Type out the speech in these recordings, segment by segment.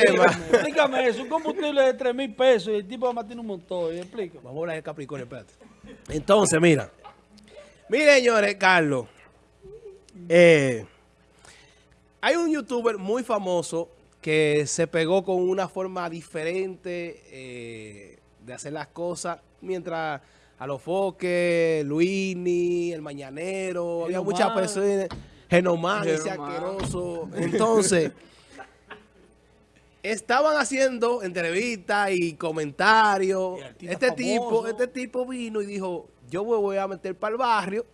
Explícame eso, un combustible de 3 mil pesos y el tipo va a tiene un motor. Explícame. Vamos a hablar de Capricornio, espérate. Entonces, mira. Miren, señores, Carlos. Eh, hay un youtuber muy famoso que se pegó con una forma diferente eh, de hacer las cosas mientras a los foques, Luini, el Mañanero, había muchas personas, Genomán, ese asqueroso. Entonces, estaban haciendo entrevistas y comentarios. Y Este tipo, este tipo vino y dijo, yo me voy a meter para el barrio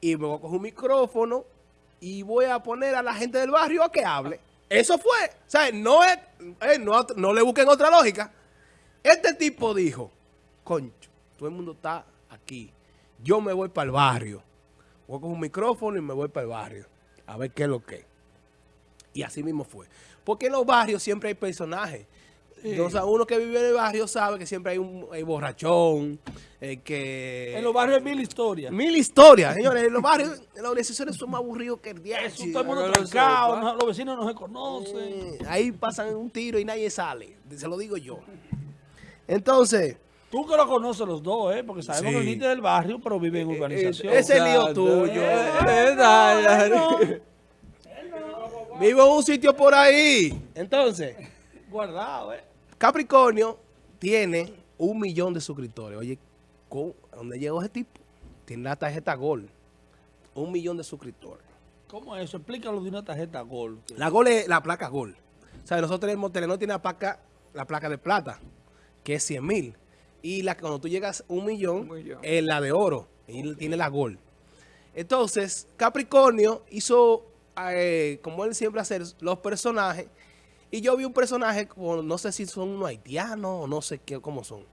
y me voy a coger un micrófono y voy a poner a la gente del barrio a que hable. Eso fue. O sea, no, es, eh, no, no le busquen otra lógica. Este tipo dijo, concho, todo el mundo está aquí. Yo me voy para el barrio. Voy a coger un micrófono y me voy para el barrio. A ver qué es lo que es. Y así mismo fue. Porque en los barrios siempre hay personajes. Sea, uno que vive en el barrio sabe que siempre hay un hay borrachón, eh, que... En los barrios hay mil historias. Mil historias, señores. En los barrios, en las organizaciones son más aburridos que el diablo. Eso, todo el mundo trancado, no- los vecinos no se conocen. Eh, Ahí pasan un tiro y nadie sale. Se lo digo yo. Entonces, Tú que lo conoces los dos, ¿eh? Porque sabemos Sí. que viniste del barrio, pero vive en urbanización. ese es el lío tuyo. Eh, dale. Vivo en un sitio por ahí. Entonces, Guardado, ¿eh? Capricornio tiene un millón de suscriptores. Oye, ¿cómo- ¿dónde llegó ese tipo? Tiene la tarjeta Gol. Un millón de suscriptores. ¿Cómo es eso? Explícalo de una tarjeta Gol. La Gol es la placa Gol. O sea, nosotros tenemos, Telenor tiene la placa, la placa de plata, que es 100 mil. Y la, cuando tú llegas a un millón, Un millón. es la de oro. Y tiene la Gol. Entonces, Capricornio hizo, eh, como él siempre hace, los personajes. Y yo vi un personaje, como, no sé si son unos haitianos o no sé qué, cómo son.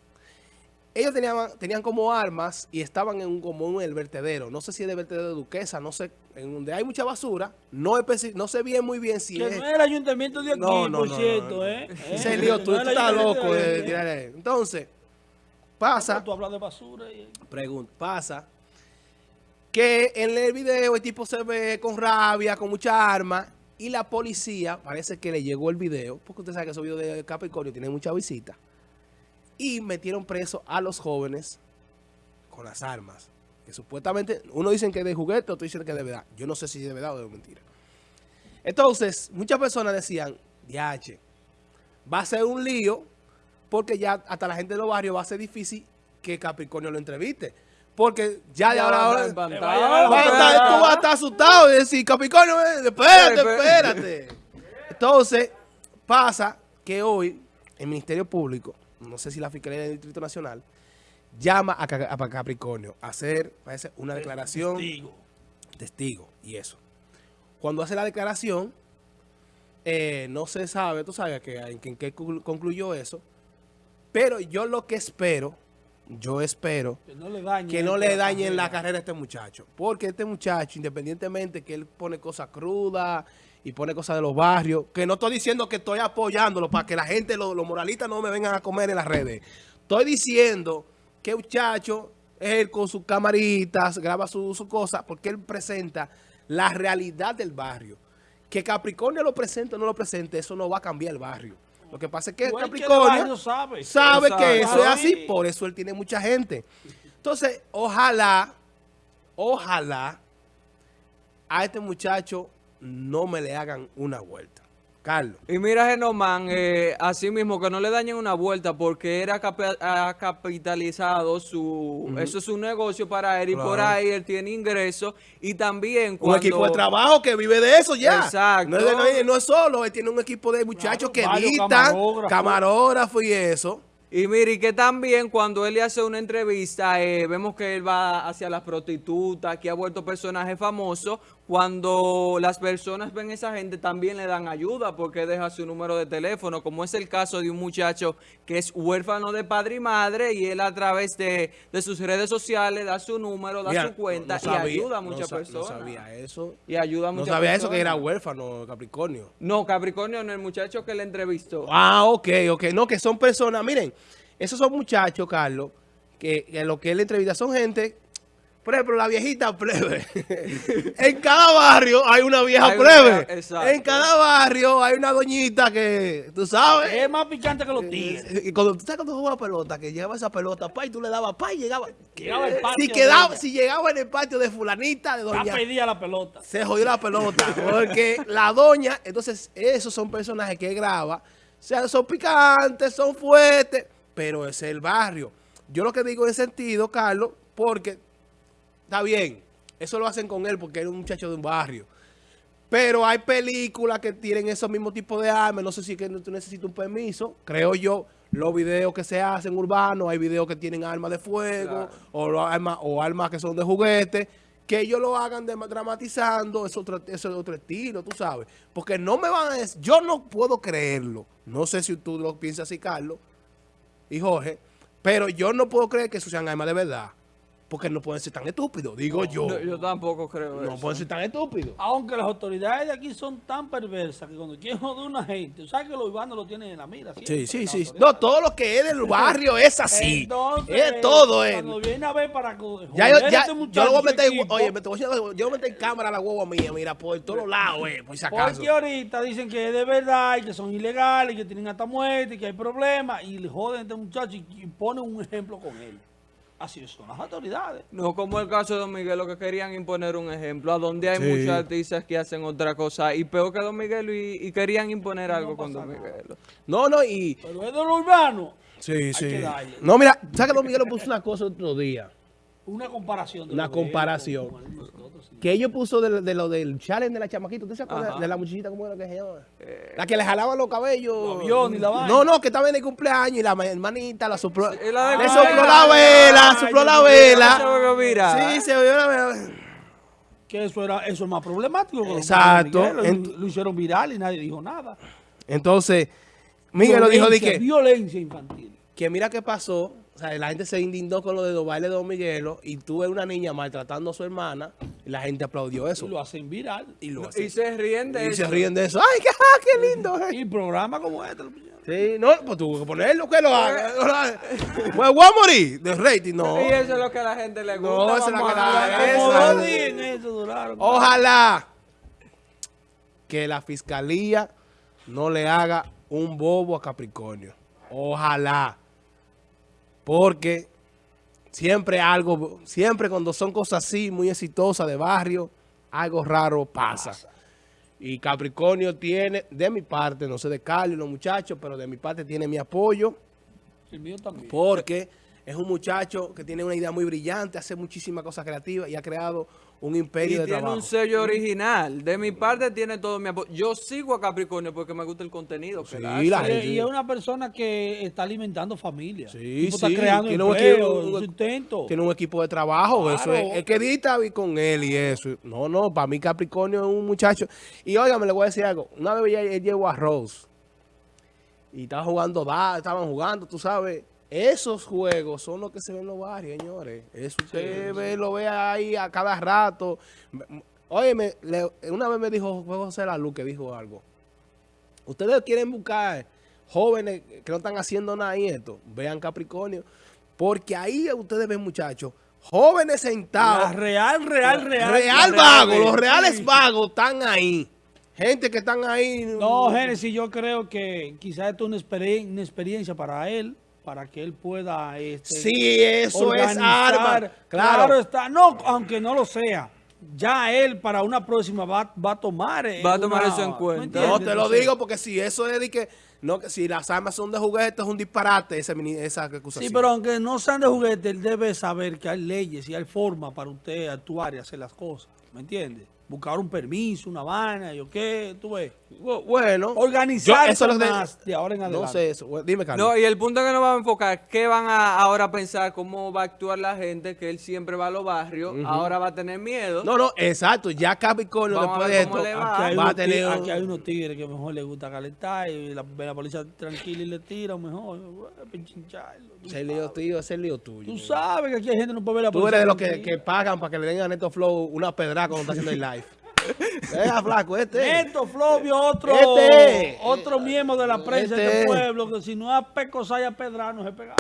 Ellos tenían, tenían como armas y estaban en un, como en el vertedero. No sé si es de vertedero de Duquesa, no sé, en donde hay mucha basura. No, no sé bien muy bien si Que es... no es el ayuntamiento de aquí, No, no, por no, cierto. ¿eh? Ese ¿Eh? lío, tú, estás loco de. Entonces, pasa, Tú hablas de basura y... pregunta, pasa que en el video el tipo se ve con rabia, con mucha arma, y la policía, parece que le llegó el video, porque usted sabe que esos videos de Capricornio tienen mucha visita, y metieron preso a los jóvenes con las armas. Que supuestamente, uno dicen que es de juguete, otro dicen que es de verdad. Yo no sé si es de verdad o de mentira. Entonces, muchas personas decían, diache, va a ser un lío, porque ya hasta la gente de los barrios va a ser difícil que Capricornio lo entreviste. Porque ya de ahora, ahora tú vas a estar asustado y decir, Capricornio, eh, espérate, espérate. Entonces, pasa que hoy el Ministerio Público, no sé si la Fiscalía del Distrito Nacional, llama a, Ca- a Capricornio a hacer parece, una declaración Testigo. testigo y eso. Cuando hace la declaración, eh, no se sabe, tú sabes que, en, qué conclu- concluyó eso, pero yo lo que espero, yo espero Que no le dañen. que no le dañen la carrera. carrera a este muchacho. Porque este muchacho, independientemente que él pone cosas crudas y pone cosas de los barrios, que no estoy diciendo que estoy apoyándolo para que la gente, los, los moralistas no me vengan a comer en las redes. Estoy diciendo que el muchacho, él con sus camaritas, graba sus su cosas, porque él presenta la realidad del barrio. Que Capricornio lo presente o no lo presente, eso no va a cambiar el barrio. Lo que pasa es que Igual que el Capricornio sabe. que eso es así, Sí. por eso él tiene mucha gente. Entonces, ojalá, ojalá a este muchacho no me le hagan una vuelta. Carlos. Y mira, Genomán, eh, así mismo que no le dañen una vuelta porque era ha capitalizado su... Eso es un negocio para él y por ahí él tiene ingresos y también Un cuando... equipo de trabajo que vive de eso ya. Exacto. No es, de- no es- no es solo, él tiene un equipo de muchachos Claro, que editan, camarógrafos y eso. Y mire, y que también cuando él le hace una entrevista, eh, vemos que él va hacia las prostitutas, que ha vuelto personaje famoso. Cuando las personas ven a esa gente, también le dan ayuda porque deja su número de teléfono, como es el caso de un muchacho que es huérfano de padre y madre, y él a través de, de sus redes sociales da su número, da Mira, su cuenta no- no sabía- y ayuda a no muchas personas. No sabía eso. Y ayuda a No muchas sabía eso que era personas. huérfano, Capricornio. No, Capricornio, no, el muchacho que le entrevistó. Ah, ok, ok. No, que son personas, miren, esos son muchachos, Carlos, que, que lo que él entrevista son gente por ejemplo, la viejita plebe. en cada barrio hay una vieja Hay plebe. En cada barrio hay una doñita que, tú sabes. Es más picante que los tigres. Y cuando tú sabes cuando jugaba pelota, que llegaba esa pelota, pa, y tú le dabas pa y llegaba. Llegaba el patio si quedaba, si llegaba en el patio de fulanita, de doña, pedida la pelota. se jodió la pelota. Porque la doña, entonces, esos son personajes que graba. O sea, son picantes, son fuertes, pero es el barrio. Yo lo que digo en sentido, Carlos, porque está bien, eso lo hacen con él porque es un muchacho de un barrio. Pero hay películas que tienen esos mismos tipos de armas. No sé si que tú necesitas un permiso. Creo yo, los videos que se hacen urbanos, hay videos que tienen armas de fuego Claro. o, armas, o armas que son de juguete. Que ellos lo hagan de- dramatizando, es otro, eso es otro estilo, tú sabes. Porque no me van a decir, yo no puedo creerlo. No sé si tú lo piensas así, Carlos y Jorge, pero yo no puedo creer que eso sean armas de verdad. Porque no pueden ser tan estúpidos, digo yo. No, yo tampoco creo No eso. pueden ser tan estúpidos. Aunque las autoridades de aquí son tan perversas que cuando quieren joder a una gente, sabes que los urbanos lo tienen en la mira. Sí, sí, sí. No, todo lo que es del barrio es así. Entonces, es todo, eh. Cuando viene a ver para co- Ya, yo, joder ya, este yo lo voy a meter, equipo, oye, me te voy a decir, yo voy a meter en cámara a la hueva mía, mira, por todos lados, eh, por si acaso. Porque ahorita dicen que es de verdad y que son ilegales, que tienen hasta muerte, y que hay problemas, y le joden a este muchacho y, y ponen un ejemplo con él. Así son las autoridades. No como el caso de Don Miguel, lo que querían imponer un ejemplo, a donde hay Sí. muchos artistas que hacen otra cosa, y peor que Don Miguel, y, y querían imponer algo con Don Miguel. No, no, y... Pero es de lo urbano. Sí, sí. que darle. No, mira, ¿sabes que Don Miguel puso una cosa otro día? Una comparación. de Una de comparación. sí. Que ellos puso de, de lo del challenge de la chamaquita. ¿Usted se acuerda de la muchachita cómo era que se llama? la que le jalaban los cabellos. Los y la vaina. No, no, que estaba en el cumpleaños y la ma- hermanita la sopló. y la le sopló la vela, sopló la vela. Se viral. Sí, se vio la vela. Que eso, era, eso es más problemático. Exacto. Miguel, lo- Ent- lo hicieron viral y nadie dijo nada. Entonces, Miguel lo dijo de que, Violencia infantil. que mira qué pasó. O sea, la gente se indignó con lo de los bailes de Don Miguelo y tuve una niña maltratando a su hermana y la gente aplaudió eso. Y lo hacen viral. Y lo Y hacen. se ríen de Y eso. se ríen de eso. ¡Ay, qué, ah, qué lindo! eh! Y programas como este. Sí, no, pues tuvo que ponerlo, que lo haga. Pues voy a morir de rating, no. Y eso es lo que a la gente le gusta. No, eso es lo que a la- duraron. Ojalá que la fiscalía no le haga un bobo a Capricornio. Ojalá. Porque siempre algo, siempre cuando son cosas así, muy exitosas de barrio, algo raro pasa. Y Capricornio tiene, de mi parte, no sé de Carlos y los muchachos, pero de mi parte tiene mi apoyo. El mío también. Porque es un muchacho que tiene una idea muy brillante, hace muchísimas cosas creativas y ha creado un Y imperio de tiene trabajo. un sello original. De mi parte tiene todo mi apoyo. Yo sigo a Capricornio porque me gusta el contenido que Sí, él hace. la Y- gente- y es una persona que está alimentando familia. Sí, sí. Está creando Tiene un empleo, equipo- sustento. Tiene un equipo de trabajo, eso Claro. es, es que edita con él y eso. No, no, para mí Capricornio es un muchacho. Y óigame, le voy a decir algo. Una vez él llegó a Rose y estaba jugando, da, estaban jugando, tú sabes. Esos juegos son los que se ven en los barrios, señores. Eso usted ve, lo ve ahí a cada rato. Óyeme, una vez me dijo José La Luz que dijo algo. Ustedes quieren buscar jóvenes que no están haciendo nada y esto, vean Capricornio, porque ahí ustedes ven muchachos, jóvenes La sentados, real, real, real. real real, los sí. reales vagos están ahí. Gente que están ahí. No, Génesis, yo creo que quizás esto es una, experien- una experiencia para él, para que él pueda... Este, Sí, eso es arma. Claro. Claro. está. No, aunque no lo sea. Ya él para una próxima va, va a tomar... eh, Va a tomar una- eso en ¿me cuenta. No, te lo digo porque si eso es de que, no, que si las armas son de juguete es un disparate esa, esa acusación. Sí, pero aunque no sean de juguete, él debe saber que hay leyes y hay formas para usted actuar y hacer las cosas. ¿Me entiendes? Buscar un permiso, una vaina, yo qué, tú ves. Bu- Bueno, Organizar eso es más de ahora en adelante. No sé eso. Dime, Carlos. No, y el punto que nos vamos a enfocar, ¿qué van a ahora pensar? ¿Cómo va a actuar la gente? Que él siempre va a los barrios, ahora va a tener miedo. No, no, exacto. Ya Capricornio después de esto va. Aquí hay, va a unos tener aquí hay unos tigres que mejor les gusta calentar y la, la policía tranquila y le tira mejor. pinchincharlo, tú Ese lío tío, ese lío tuyo. Tú sabes que aquí hay gente que no puede ver la Tú policía eres de los que, que pagan para que le den a Neto Flow una pedra cuando está haciendo el live. Venga, flaco, este. Neto, Flovio, otro, Este. otro miembro de la prensa Este. del pueblo, que si no es a Pecosaya Pedra no se pega.